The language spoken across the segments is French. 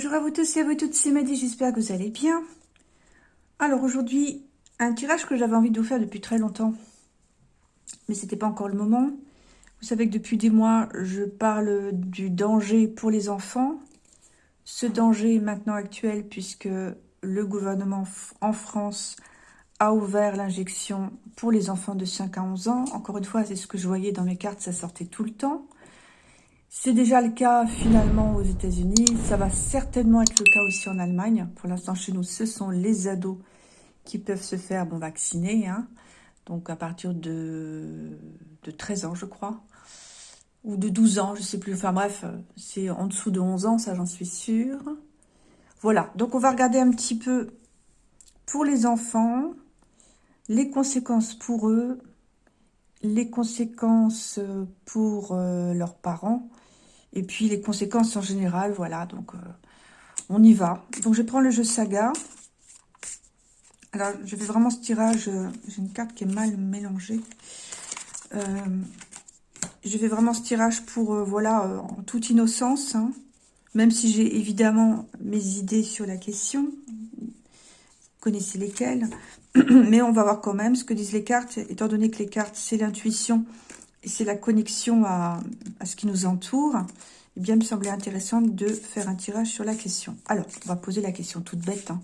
Bonjour à vous tous et à vous toutes, c'est Maddy, j'espère que vous allez bien. Alors aujourd'hui, un tirage que j'avais envie de vous faire depuis très longtemps, mais c'était pas encore le moment. Vous savez que depuis des mois, je parle du danger pour les enfants. Ce danger est maintenant actuel puisque le gouvernement en France a ouvert l'injection pour les enfants de 5 à 11 ans. Encore une fois, c'est ce que je voyais dans mes cartes, ça sortait tout le temps. C'est déjà le cas finalement aux États-Unis. Ça va certainement être le cas aussi en Allemagne. Pour l'instant, chez nous, ce sont les ados qui peuvent se faire vacciner. Hein. Donc à partir de, de 13 ans, je crois. Ou de 12 ans, je sais plus. Enfin bref, c'est en dessous de 11 ans, ça j'en suis sûre. Voilà, donc on va regarder un petit peu pour les enfants, les conséquences pour eux, les conséquences pour euh, leurs parents, et puis les conséquences en général, voilà, donc euh, on y va. Donc je prends le jeu Saga. Alors je fais vraiment ce tirage, euh, j'ai une carte qui est mal mélangée. Euh, je fais vraiment ce tirage pour, voilà, en toute innocence, hein. même si j'ai évidemment mes idées sur la question. Vous connaissez lesquelles. Mais on va voir quand même ce que disent les cartes, étant donné que les cartes, c'est l'intuition c'est la connexion à, ce qui nous entoure, eh bien, il me semblait intéressant de faire un tirage sur la question. Alors, on va poser la question toute bête. Hein.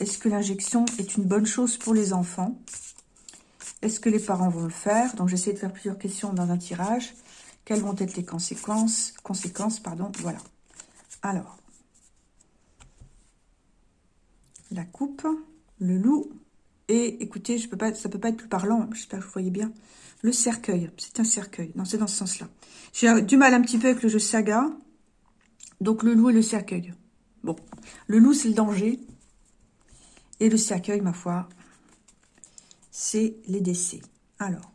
Est-ce que l'injection est une bonne chose pour les enfants? Est-ce que les parents vont le faire? Donc, j'essaie de faire plusieurs questions dans un tirage. Quelles vont être les conséquences Conséquences, pardon, voilà. Alors, la coupe, le loup, et écoutez, je peux pas, ça peut pas être plus parlant, j'espère que vous voyez bien. Le cercueil, c'est un cercueil. Non, c'est dans ce sens-là. J'ai du mal un petit peu avec le jeu saga. Donc, le loup et le cercueil. Bon, le loup, c'est le danger. Et le cercueil, ma foi, c'est les décès. Alors,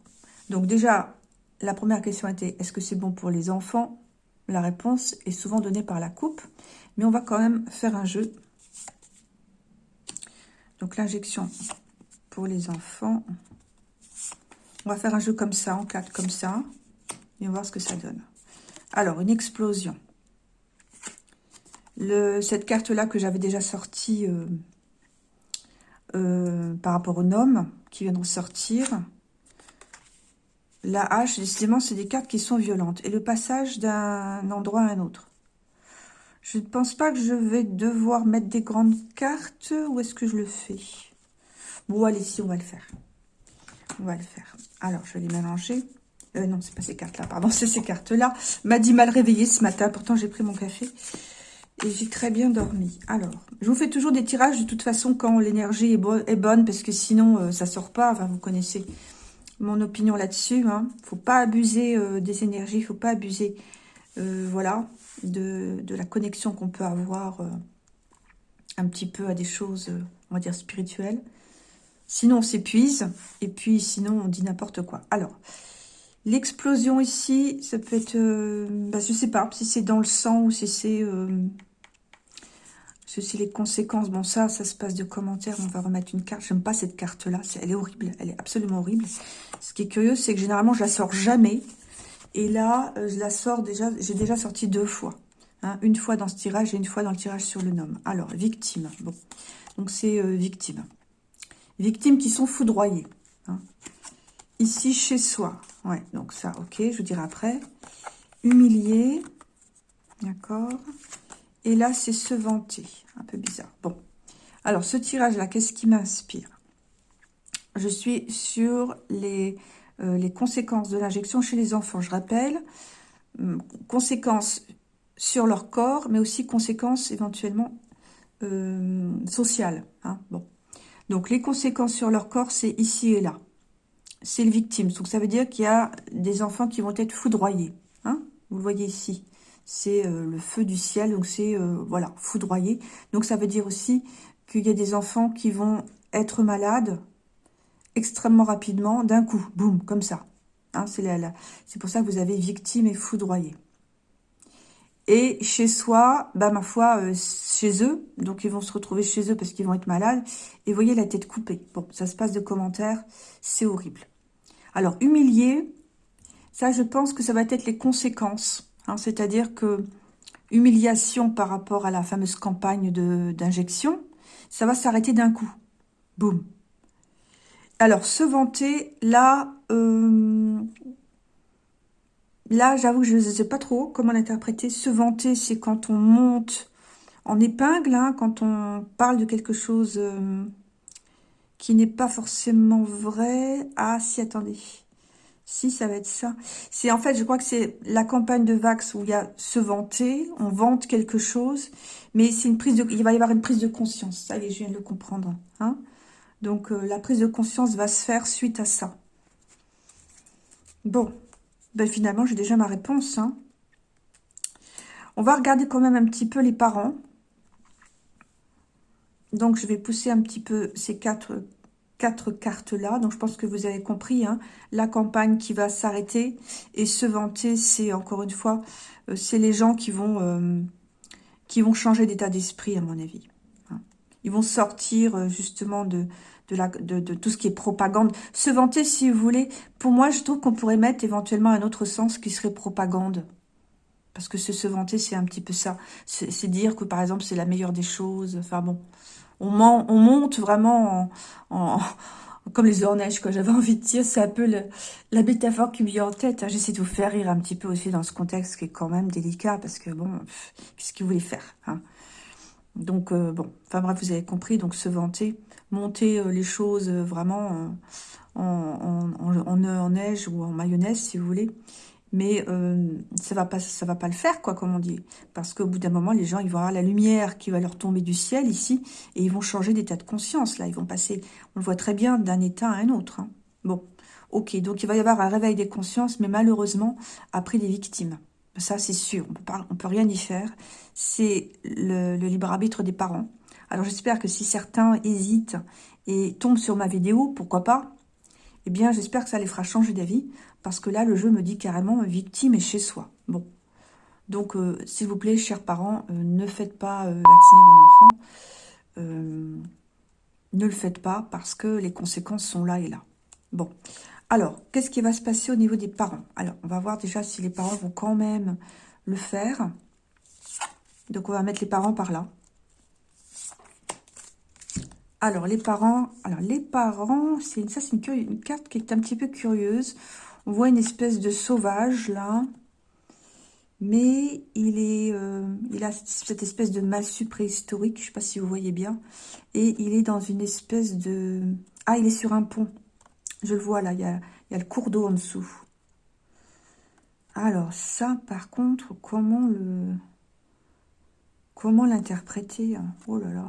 donc déjà, la première question était, est-ce que c'est bon pour les enfants? La réponse est souvent donnée par la coupe. Mais on va quand même faire un jeu. Donc, l'injection pour les enfants. On va faire un jeu comme ça, en quatre comme ça. Et on va voir ce que ça donne. Alors, une explosion. Le, cette carte-là que j'avais déjà sortie euh, euh, par rapport au nom qui vient de sortir. La hache, décidément, c'est des cartes qui sont violentes. Et le passage d'un endroit à un autre. Je ne pense pas que je vais devoir mettre des grandes cartes. Ou est-ce que je le fais? Bon, allez, si, on va le faire. On va le faire. Alors, je vais les mélanger. Euh, non, c'est pas ces cartes-là, pardon, c'est ces cartes-là. M'a dit mal réveillé ce matin, pourtant j'ai pris mon café. Et j'ai très bien dormi. Alors, je vous fais toujours des tirages de toute façon quand l'énergie est, bonne, parce que sinon, euh, ça sort pas. Enfin, vous connaissez mon opinion là-dessus. Hein. faut pas abuser euh, des énergies, faut pas abuser, voilà, de, de, la connexion qu'on peut avoir un petit peu à des choses, on va dire, spirituelles. Sinon, on s'épuise. Et puis, sinon, on dit n'importe quoi. Alors, l'explosion ici, ça peut être... Euh, bah, je sais pas si c'est dans le sang ou si c'est... Euh, ceci les conséquences. Bon, ça, ça se passe de commentaires. On va remettre une carte. J'aime pas cette carte-là. Elle est horrible. Elle est absolument horrible. Ce qui est curieux, c'est que généralement, je la sors jamais. Et là, euh, je la sors déjà... J'ai déjà sorti deux fois. Hein. une fois dans ce tirage et une fois dans le tirage sur le nom. Alors, victime. Bon, donc c'est victime. Victimes qui sont foudroyées. Hein. Ici, chez soi. Ouais, donc ça, ok, je vous dirai après. Humilié. D'accord. Et là, c'est se vanter. Un peu bizarre. Bon. Alors, ce tirage-là, qu'est-ce qui m'inspire? Je suis sur les, euh, les conséquences de l'injection chez les enfants. Je rappelle, hum, conséquences sur leur corps, mais aussi conséquences éventuellement euh, sociales. Hein. Bon. Donc, les conséquences sur leur corps, c'est ici et là. C'est le victime. Donc, ça veut dire qu'il y a des enfants qui vont être foudroyés. Hein Vous le voyez ici. C'est euh, le feu du ciel. Donc, c'est, euh, voilà, foudroyé. Donc, ça veut dire aussi qu'il y a des enfants qui vont être malades extrêmement rapidement, d'un coup. Boum, comme ça. Hein, c'est pour ça que vous avez victime et foudroyé. Et chez soi, bah ma foi, euh, chez eux, donc ils vont se retrouver chez eux parce qu'ils vont être malades. Et voyez la tête coupée. Bon, ça se passe de commentaires, c'est horrible. Alors, humilié, ça je pense que ça va être les conséquences. Hein, C'est-à-dire que humiliation par rapport à la fameuse campagne d'injection, ça va s'arrêter d'un coup. Boum. Alors, se vanter, là, euh, là, j'avoue que je ne sais pas trop comment l'interpréter. Se vanter, c'est quand on monte en épingle, hein, quand on parle de quelque chose euh, qui n'est pas forcément vrai. Ah, si, attendez. Si, ça va être ça. C'est en fait, je crois que c'est la campagne de Vax où il y a se vanter, on vante quelque chose, mais c'est une prise de, il va y avoir une prise de conscience. Ça, je viens de le comprendre. Hein Donc, euh, la prise de conscience va se faire suite à ça. Bon, ben finalement, j'ai déjà ma réponse. Hein. On va regarder quand même un petit peu les parents. Donc, je vais pousser un petit peu ces quatre, quatre cartes-là. Donc, je pense que vous avez compris. Hein. la campagne qui va s'arrêter. Et se vanter, c'est encore une fois, euh, c'est les gens qui vont, euh, qui vont changer d'état d'esprit, à mon avis. Hein. Ils vont sortir euh, justement de, de, tout ce qui est propagande. Se vanter, si vous voulez, pour moi, je trouve qu'on pourrait mettre éventuellement un autre sens qui serait propagande. Parce que se, vanter, c'est un petit peu ça. C'est dire que, par exemple, c'est la meilleure des choses. Enfin bon, on, monte vraiment en, comme les orneiges, quoi. J'avais envie de dire, c'est un peu la métaphore qui me vient en tête. Hein. J'essaie de vous faire rire un petit peu aussi dans ce contexte qui est quand même délicat, parce que bon, qu'est-ce qu'il voulait faire hein? Donc, euh, bon, enfin bref, vous avez compris, donc se vanter, monter euh, les choses euh, vraiment en, neige ou en mayonnaise, si vous voulez. Mais ça va pas ça va pas le faire quoi comme on dit. Parce qu'au bout d'un moment les gens ils vont avoir la lumière qui va leur tomber du ciel ici et ils vont changer d'état de conscience là. Ils vont passer on le voit très bien d'un état à un autre hein. bon ok donc il va y avoir un réveil des consciences mais malheureusement après les victimes ça c'est sûr on on peut rien y faire c'est le, libre arbitre des parents alors j'espère que si certains hésitent et tombent sur ma vidéo pourquoi pas? Eh bien j'espère que ça les fera changer d'avis parce que là, le jeu me dit carrément euh, victime est chez soi. Bon. Donc, euh, s'il vous plaît, chers parents, euh, ne faites pas vacciner vos enfants. ne le faites pas parce que les conséquences sont là et là. Bon. Alors, qu'est-ce qui va se passer au niveau des parents? Alors, on va voir déjà si les parents vont quand même le faire. Donc, on va mettre les parents par là. Alors, les parents, alors les parents, c'est ça, c'est une, carte qui est un petit peu curieuse. On voit une espèce de sauvage, là. Mais il est, euh, il a cette espèce de massue préhistorique, je ne sais pas si vous voyez bien. Et il est dans une espèce de... Ah, il est sur un pont. Je le vois là, il y a, le cours d'eau en dessous. Alors ça, par contre, comment le... Comment l'interpréter hein? Oh là là.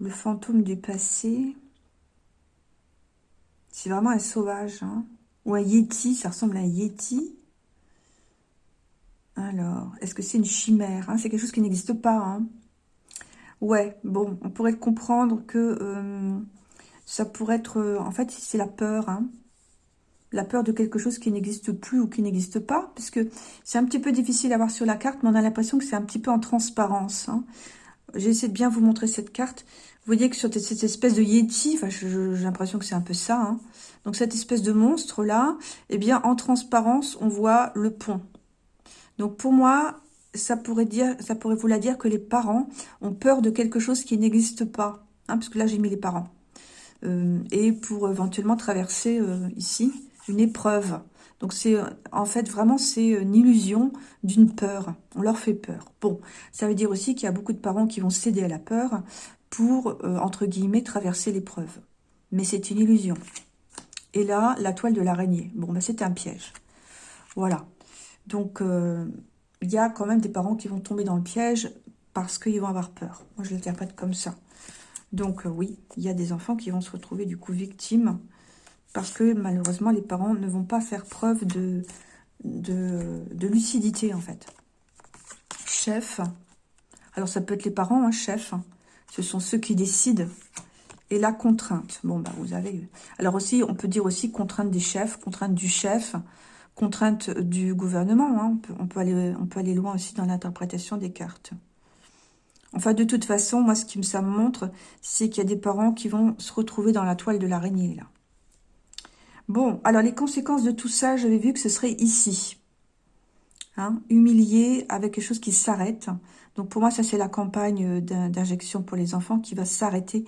Le fantôme du passé. C'est vraiment un sauvage. Hein? Ou un yeti, ça ressemble à un yeti. Alors, est-ce que c'est une chimère hein? C'est quelque chose qui n'existe pas. Ouais, bon, on pourrait comprendre que euh, ça pourrait être... Euh, en fait, c'est la peur. Hein. La peur de quelque chose qui n'existe plus ou qui n'existe pas. Puisque c'est un petit peu difficile à voir sur la carte, mais on a l'impression que c'est un petit peu en transparence. Hein. J'ai essayé de bien vous montrer cette carte. Vous voyez que sur cette espèce de Yeti, j'ai l'impression que c'est un peu ça, hein. donc cette espèce de monstre-là, eh bien, en transparence, on voit le pont. Donc pour moi, ça pourrait dire, ça pourrait dire que les parents ont peur de quelque chose qui n'existe pas, hein, parce que là j'ai mis les parents, et pour éventuellement traverser euh, ici une épreuve. Donc c'est en fait vraiment c'est une illusion d'une peur. On leur fait peur. Bon, ça veut dire aussi qu'il y a beaucoup de parents qui vont céder à la peur pour, euh, entre guillemets, traverser l'épreuve. Mais c'est une illusion. Et là, la toile de l'araignée. Bon, ben, c'est un piège. Voilà. Donc, euh, il y a quand même des parents qui vont tomber dans le piège parce qu'ils vont avoir peur. Moi, je l'interprète comme ça. Donc, euh, oui, il y a des enfants qui vont se retrouver, du coup, victimes parce que, malheureusement, les parents ne vont pas faire preuve de, lucidité, en fait. Chef. Alors, ça peut être les parents, hein, chef. Ce sont ceux qui décident. Et la contrainte. Bon, bah, vous avez... Alors aussi, on peut dire aussi contrainte des chefs, contrainte du chef, contrainte du gouvernement. Hein. On, peut, aller, on peut aller loin aussi dans l'interprétation des cartes. Enfin, de toute façon, moi, ce qui ça me montre, c'est qu'il y a des parents qui vont se retrouver dans la toile de l'araignée, là. Bon, alors les conséquences de tout ça, j'avais vu que ce serait ici. Hein, humilié avec quelque chose qui s'arrête. Donc pour moi, ça c'est la campagne d'injection pour les enfants qui va s'arrêter.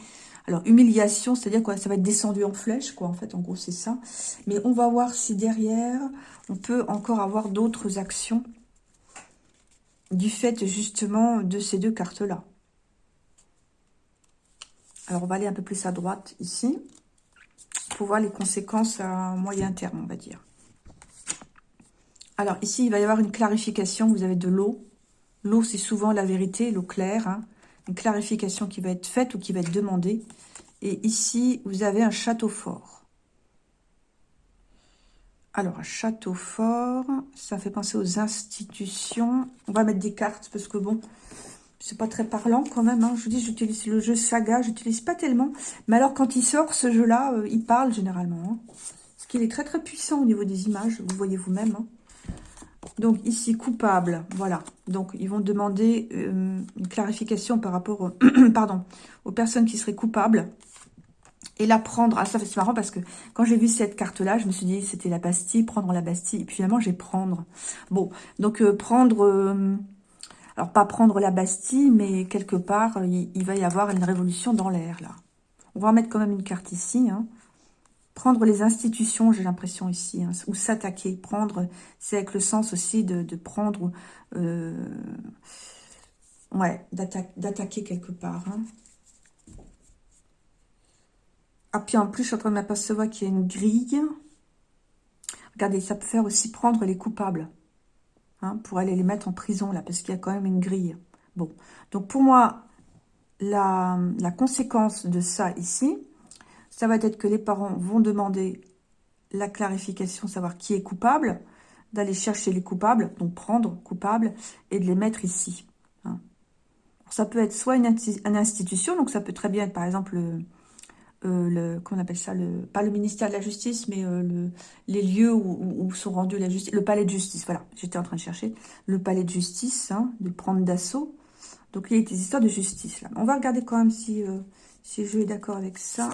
Alors humiliation, c'est-à-dire quoi? Ça va être descendu en flèche, quoi. En fait, en gros, c'est ça. Mais on va voir si derrière, on peut encore avoir d'autres actions du fait justement de ces deux cartes-là. Alors, on va aller un peu plus à droite ici pour voir les conséquences à moyen terme, on va dire. Alors, ici, il va y avoir une clarification. Vous avez de l'eau. L'eau, c'est souvent la vérité, l'eau claire. Hein. Une clarification qui va être faite ou qui va être demandée. Et ici, vous avez un château fort. Alors, château fort, ça fait penser aux institutions. On va mettre des cartes parce que bon, c'est pas très parlant quand même. Hein. Je vous dis, j'utilise le jeu Saga, j'utilise pas tellement. Mais alors, quand il sort, ce jeu-là, euh, il parle généralement. Hein. Parce qu'il est très très puissant au niveau des images, vous voyez vous-même. Hein. Donc ici, coupable, voilà. Donc ils vont demander euh, une clarification par rapport pardon, aux personnes qui seraient coupables et la prendre. Ah, ça c'est marrant parce que quand j'ai vu cette carte-là, je me suis dit c'était la Bastille, prendre la Bastille. Et puis finalement, j'ai prendre. Bon, donc euh, prendre... Euh, alors, pas prendre la Bastille, mais quelque part, il, va y avoir une révolution dans l'air, là. On va en mettre quand même une carte ici. Hein. Prendre les institutions, j'ai l'impression ici, hein, ou s'attaquer. Prendre, c'est avec le sens aussi de, prendre... Euh, ouais, d'attaquer quelque part. Hein. Ah, puis en plus, je suis en train de m'apercevoir qu'il y a une grille. Regardez, ça peut faire aussi prendre les coupables. Hein, pour aller les mettre en prison, là, parce qu'il y a quand même une grille. Bon, donc pour moi, la, conséquence de ça ici, ça va être que les parents vont demander la clarification, savoir qui est coupable, d'aller chercher les coupables, donc prendre coupable, et de les mettre ici. Hein. Ça peut être soit une, institution, donc ça peut très bien être par exemple euh, le, qu'on appelle ça, pas le ministère de la Justice, mais euh, le, les lieux où, sont rendus la justice, le palais de justice, voilà, j'étais en train de chercher, le palais de justice, hein, de prendre d'assaut. Donc il y a des histoires de justice là. On va regarder quand même si, euh, je est d'accord avec ça.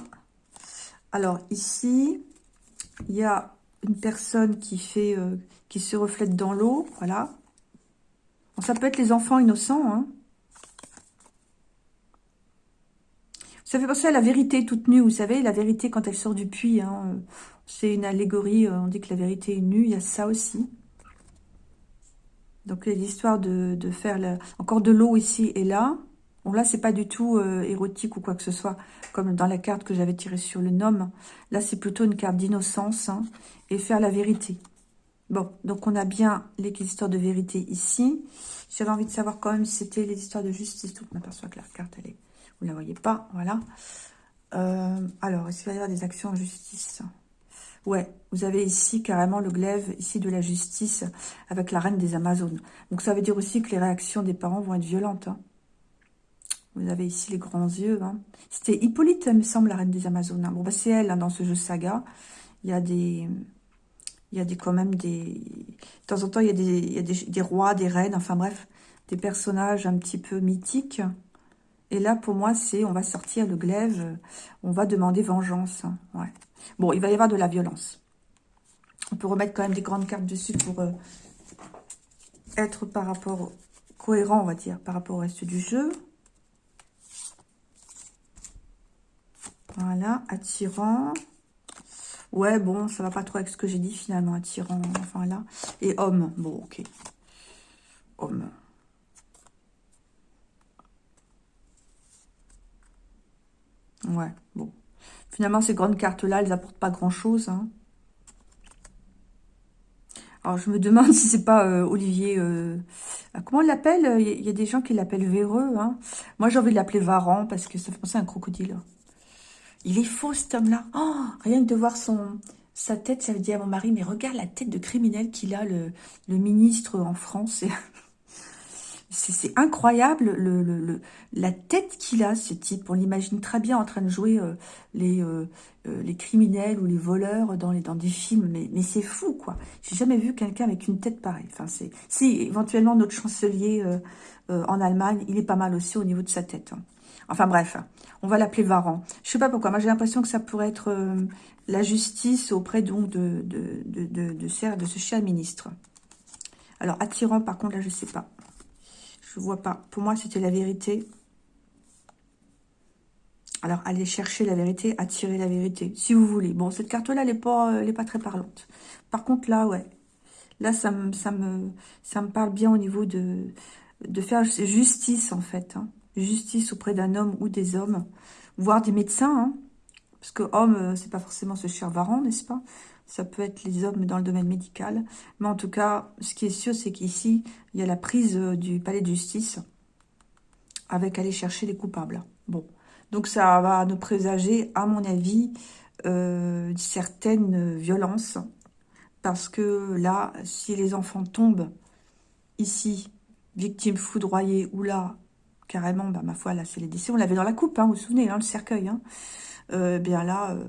Alors ici, il y a une personne qui fait, qui se reflète dans l'eau, voilà. ça peut être les enfants innocents, hein. Ça fait penser à la vérité toute nue, vous savez, la vérité quand elle sort du puits. Hein, euh, c'est une allégorie, euh, on dit que la vérité est nue, il y a ça aussi. Donc l'histoire de, faire encore de l'eau ici et là. Bon là, c'est pas du tout euh, érotique ou quoi que ce soit, comme dans la carte que j'avais tirée sur le nom. Là, c'est plutôt une carte d'innocence hein, et faire la vérité. Bon, donc on a bien les histoires de vérité ici. J'avais envie de savoir quand même si c'était les histoires de justice. Tout, on aperçoit que la carte, elle est vous ne la voyez pas, voilà. Euh, alors, est-ce qu'il va y avoir des actions en justice? Ouais, vous avez ici carrément le glaive ici de la justice avec la reine des Amazones. Donc ça veut dire aussi que les réactions des parents vont être violentes. Hein. Vous avez ici les grands yeux. Hein. C'était Hippolyte, me semble, la reine des Amazones. Bon, bah, c'est elle dans ce jeu saga. Il y a des... Il y a des, quand même des... De temps en temps, il y a, des, il y a des, des rois, des reines, enfin bref, des personnages un petit peu mythiques et là, pour moi, c'est on va sortir le glaive, euh, on va demander vengeance. Hein, ouais. Bon, il va y avoir de la violence. On peut remettre quand même des grandes cartes dessus pour euh, être par rapport cohérent, on va dire, par rapport au reste du jeu. Voilà, attirant. Ouais, bon, ça va pas trop avec ce que j'ai dit finalement, attirant, enfin là. Et homme, bon, ok. Homme. Ouais, bon. Finalement, ces grandes cartes-là, elles n'apportent pas grand-chose. Hein. Alors, je me demande si c'est pas euh, Olivier... Euh, ah, comment on l'appelle? Il y, a des gens qui l'appellent véreux. Hein. Moi, j'ai envie de l'appeler Varan parce que ça fait penser à un crocodile. Il est faux, cet homme-là. Oh, rien que de voir son, sa tête, ça veut dire à mon mari, mais regarde la tête de criminel qu'il a, le, le ministre en France. C'est incroyable le, la tête qu'il a, ce type. On l'imagine très bien en train de jouer euh, les, euh, euh, les criminels ou les voleurs dans, des films. Mais, c'est fou, quoi. J'ai jamais vu quelqu'un avec une tête pareille. Si, éventuellement, notre chancelier en Allemagne, il est pas mal aussi au niveau de sa tête. Hein. Enfin, bref, on va l'appeler Varan. Je sais pas pourquoi. Moi, j'ai l'impression que ça pourrait être la justice auprès donc de ce cher ministre. Alors, attirant, par contre, là, je sais pas. Je vois pas. Pour moi, c'était la vérité. Alors, allez chercher la vérité, attirer la vérité, si vous voulez. Bon, cette carte-là, elle n'est pas, pas très parlante. Par contre, là, ouais. Là, ça me, ça me, ça me parle bien au niveau de, de faire justice, en fait. Hein. Justice auprès d'un homme ou des hommes, voire des médecins. Hein. Parce que homme, euh, c'est pas forcément ce cher varan, n'est-ce pas? Ça peut être les hommes dans le domaine médical. Mais en tout cas, ce qui est sûr, c'est qu'ici, il y a la prise euh, du palais de justice avec aller chercher les coupables. Bon, donc ça va nous présager, à mon avis, euh, certaines violences. Parce que là, si les enfants tombent ici, victimes foudroyées, ou là, carrément, bah, ma foi, là, c'est les décès. On l'avait dans la coupe, hein, vous vous souvenez, hein, le cercueil. Hein. Euh, bien là, euh,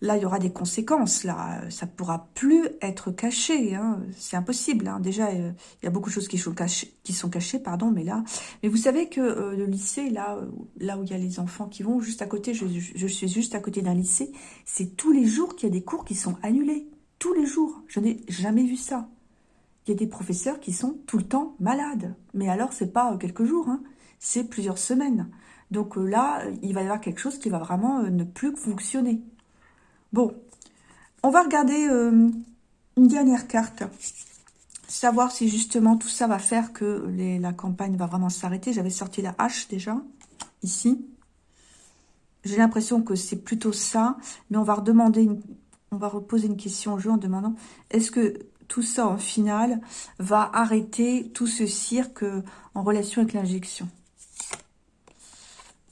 là, il y aura des conséquences. Là, ça pourra plus être caché. Hein. C'est impossible. Hein. Déjà, euh, il y a beaucoup de choses qui sont cachées, pardon. Mais là, mais vous savez que le lycée, là, là où il y a les enfants qui vont juste à côté, je, suis juste à côté d'un lycée. C'est tous les jours qu'il y a des cours qui sont annulés. Tous les jours. Je n'ai jamais vu ça. Il y a des professeurs qui sont tout le temps malades. Mais alors, c'est pas quelques jours. Hein. C'est plusieurs semaines. Donc euh, là, il va y avoir quelque chose qui va vraiment euh, ne plus fonctionner. Bon, on va regarder euh, une dernière carte. Savoir si justement tout ça va faire que la campagne va vraiment s'arrêter. J'avais sorti la hache déjà, ici. J'ai l'impression que c'est plutôt ça. Mais on va redemander, on va reposer une question au jeu en demandant est-ce que tout ça, en final, va arrêter tout ce cirque en relation avec l'injection?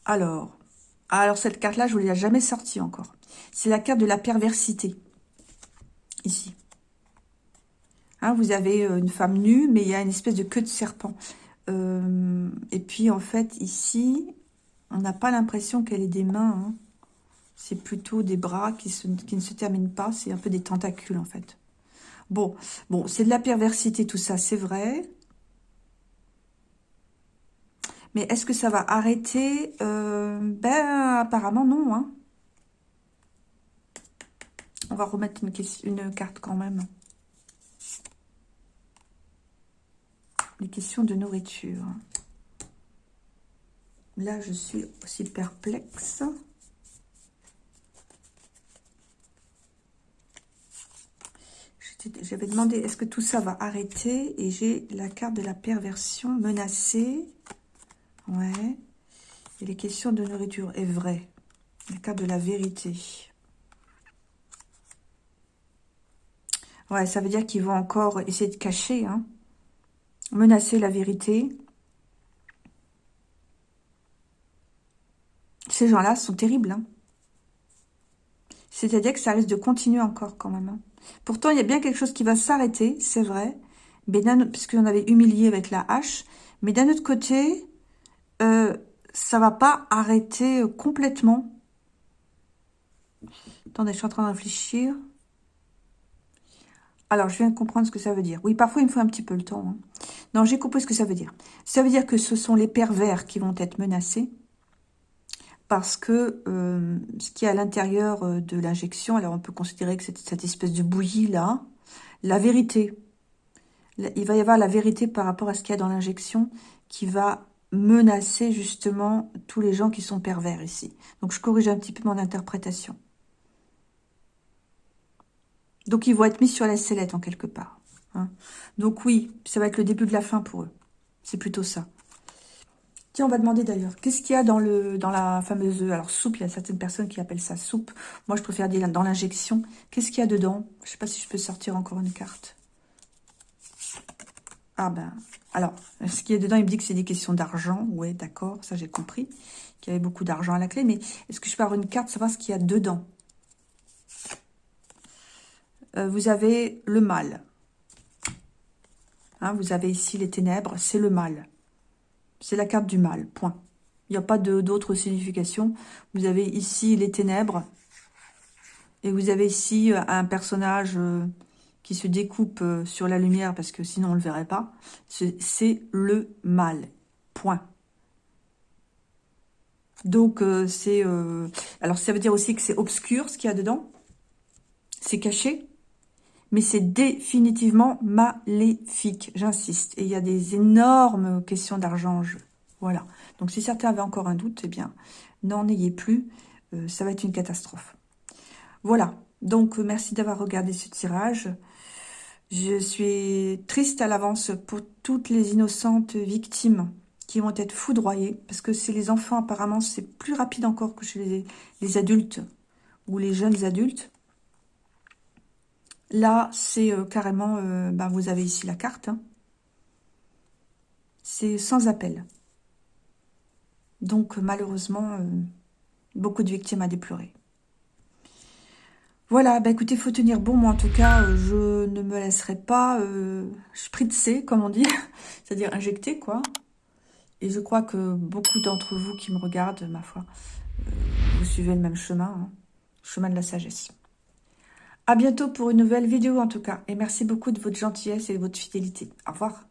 Alors, alors cette carte-là, je ne vous l'ai jamais sortie encore. C'est la carte de la perversité. Ici. Hein, vous avez euh, une femme nue, mais il y a une espèce de queue de serpent. Euh, et puis, en fait, ici, on n'a pas l'impression qu'elle ait des mains. Hein. C'est plutôt des bras qui, ne se terminent pas. C'est un peu des tentacules, en fait. Bon, bon c'est de la perversité, tout ça, c'est vrai. Mais est-ce que ça va arrêter? Euh, Ben, apparemment, non. Hein. On va remettre une, carte quand même. Les questions de nourriture. Là, je suis aussi perplexe. J'avais demandé, est-ce que tout ça va arrêter? Et j'ai la carte de la perversion menacée. Ouais. Et les questions de nourriture est vrai. La carte de la vérité. Ouais, ça veut dire qu'ils vont encore essayer de cacher, hein. Menacer la vérité. Ces gens-là sont terribles, hein. C'est-à-dire que ça risque de continuer encore quand même. Hein. Pourtant, il y a bien quelque chose qui va s'arrêter, c'est vrai. Mais puisqu'on avait humilié avec la hache. Mais d'un autre côté, euh, ça va pas arrêter euh, complètement. Attendez, je suis en train de réfléchir. Alors, je viens de comprendre ce que ça veut dire. Oui, parfois, il me faut un petit peu le temps. Hein. Non, j'ai compris ce que ça veut dire. Ça veut dire que ce sont les pervers qui vont être menacés parce que euh, ce qui est à l'intérieur de l'injection, alors on peut considérer que c'est cette espèce de bouillie-là, la vérité, il va y avoir la vérité par rapport à ce qu'il y a dans l'injection qui va menacer justement tous les gens qui sont pervers ici. Donc je corrige un petit peu mon interprétation. Donc ils vont être mis sur la sellette en quelque part. Hein. Donc oui, ça va être le début de la fin pour eux. C'est plutôt ça. Tiens, on va demander d'ailleurs, qu'est-ce qu'il y a dans, la fameuse alors soupe? Il y a certaines personnes qui appellent ça soupe. Moi, je préfère dire dans l'injection. Qu'est-ce qu'il y a dedans? Je ne sais pas si je peux sortir encore une carte. Ah ben, alors, ce qui est dedans, il me dit que c'est des questions d'argent. Oui, d'accord, ça j'ai compris. Qu'il y avait beaucoup d'argent à la clé. Mais est-ce que je peux avoir une carte, savoir ce qu'il y a dedans? Euh, Vous avez le mal. Hein, vous avez ici les ténèbres, c'est le mal. C'est la carte du mal, point. Il n'y a pas d'autre signification. Vous avez ici les ténèbres. Et vous avez ici euh, un personnage... Euh, qui se découpe sur la lumière, parce que sinon on ne le verrait pas, c'est le mal. Point. Donc, c'est... Alors, ça veut dire aussi que c'est obscur, ce qu'il y a dedans. C'est caché. Mais c'est définitivement maléfique, j'insiste. Et il y a des énormes questions d'argent en jeu. Voilà. Donc si certains avaient encore un doute, eh bien, n'en ayez plus. Euh, ça va être une catastrophe. Voilà. Donc, merci d'avoir regardé ce tirage. Je suis triste à l'avance pour toutes les innocentes victimes qui vont être foudroyées. Parce que c'est les enfants, apparemment, c'est plus rapide encore que chez les, adultes ou les jeunes adultes. Là, c'est euh, carrément... Euh, ben, vous avez ici la carte. Hein. C'est sans appel. Donc, malheureusement, euh, beaucoup de victimes à déplorer. Voilà, bah écoutez, faut tenir bon. Moi, en tout cas, je ne me laisserai pas euh, spritzer, comme on dit, c'est-à-dire injecter, quoi. Et je crois que beaucoup d'entre vous qui me regardent, ma foi, vous suivez le même chemin, hein, chemin de la sagesse. À bientôt pour une nouvelle vidéo, en tout cas. Et merci beaucoup de votre gentillesse et de votre fidélité. Au revoir.